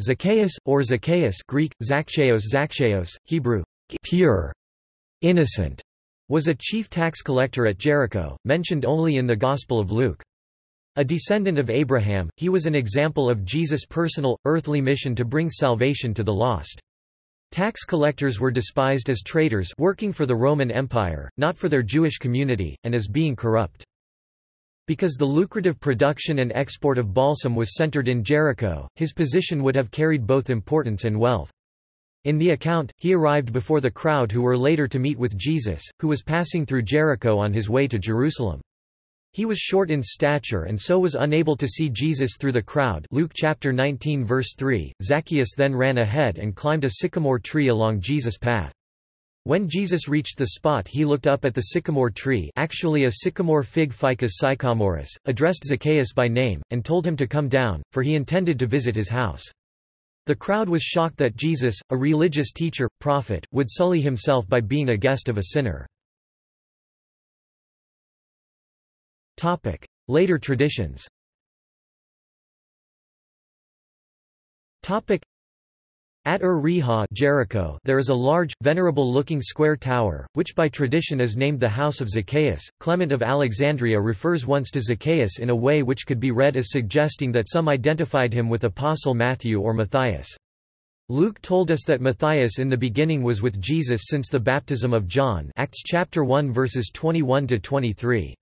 Zacchaeus, or Zacchaeus Greek, Zakcheos Hebrew, pure, innocent, was a chief tax collector at Jericho, mentioned only in the Gospel of Luke. A descendant of Abraham, he was an example of Jesus' personal, earthly mission to bring salvation to the lost. Tax collectors were despised as traitors working for the Roman Empire, not for their Jewish community, and as being corrupt. Because the lucrative production and export of balsam was centered in Jericho, his position would have carried both importance and wealth. In the account, he arrived before the crowd who were later to meet with Jesus, who was passing through Jericho on his way to Jerusalem. He was short in stature and so was unable to see Jesus through the crowd Luke chapter 19 verse 3. Zacchaeus then ran ahead and climbed a sycamore tree along Jesus' path. When Jesus reached the spot he looked up at the sycamore tree actually a sycamore fig ficus sycomorus, addressed Zacchaeus by name, and told him to come down, for he intended to visit his house. The crowd was shocked that Jesus, a religious teacher, prophet, would sully himself by being a guest of a sinner. Later traditions at er-Riha Jericho there is a large, venerable-looking square tower, which by tradition is named the House of Zacchaeus. Clement of Alexandria refers once to Zacchaeus in a way which could be read as suggesting that some identified him with Apostle Matthew or Matthias. Luke told us that Matthias in the beginning was with Jesus since the baptism of John Acts chapter 1 verses 21 to 23.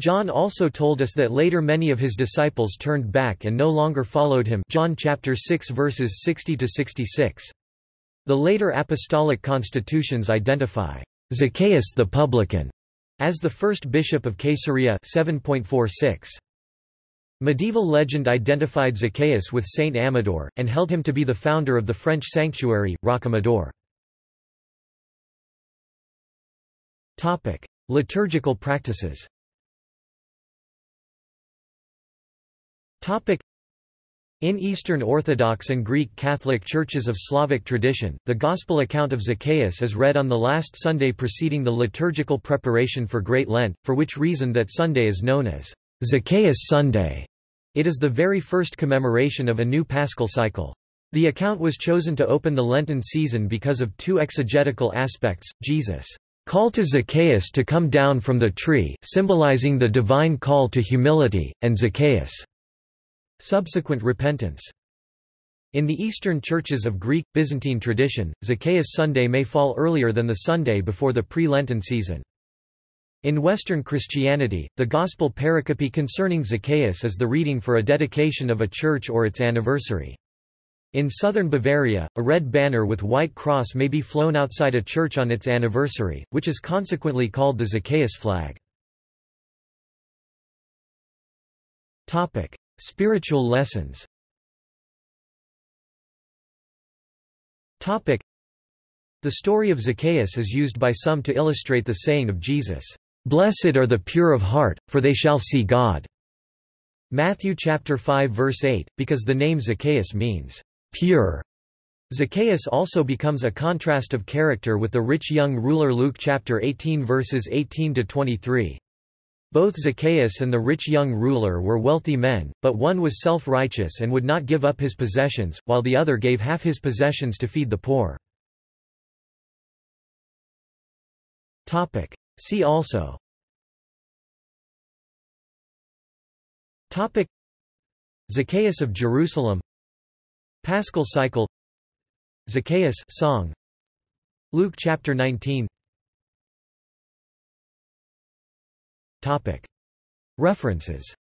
John also told us that later many of his disciples turned back and no longer followed him John chapter 6 verses 60 to 66. The later apostolic constitutions identify Zacchaeus the publican as the first bishop of Caesarea 7.46. Medieval legend identified Zacchaeus with Saint Amador, and held him to be the founder of the French sanctuary, Rocamadour. Liturgical practices In Eastern Orthodox and Greek Catholic churches of Slavic tradition, the Gospel account of Zacchaeus is read on the last Sunday preceding the liturgical preparation for Great Lent, for which reason that Sunday is known as Zacchaeus Sunday. It is the very first commemoration of a new paschal cycle. The account was chosen to open the Lenten season because of two exegetical aspects, Jesus' call to Zacchaeus to come down from the tree symbolizing the divine call to humility, and Zacchaeus' Subsequent repentance in the Eastern churches of Greek, Byzantine tradition, Zacchaeus Sunday may fall earlier than the Sunday before the pre-Lenten season. In Western Christianity, the Gospel pericope concerning Zacchaeus is the reading for a dedication of a church or its anniversary. In southern Bavaria, a red banner with white cross may be flown outside a church on its anniversary, which is consequently called the Zacchaeus flag. Spiritual lessons. The story of Zacchaeus is used by some to illustrate the saying of Jesus, "'Blessed are the pure of heart, for they shall see God' Matthew chapter 5 verse 8, because the name Zacchaeus means, "'pure' Zacchaeus also becomes a contrast of character with the rich young ruler Luke chapter 18 verses 18 to 23. Both Zacchaeus and the rich young ruler were wealthy men, but one was self-righteous and would not give up his possessions, while the other gave half his possessions to feed the poor. See also. Topic. Zacchaeus of Jerusalem. Paschal cycle. Zacchaeus song. Luke chapter 19 References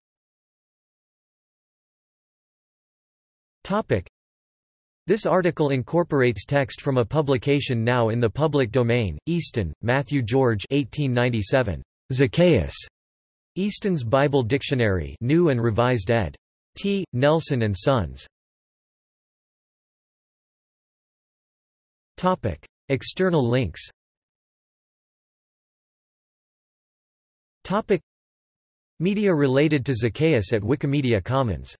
this article incorporates text from a publication now in the public domain, Easton, Matthew George 1897. Zacchaeus. Easton's Bible Dictionary New and Revised ed. T. Nelson and Sons. External links Topic. Media related to Zacchaeus at Wikimedia Commons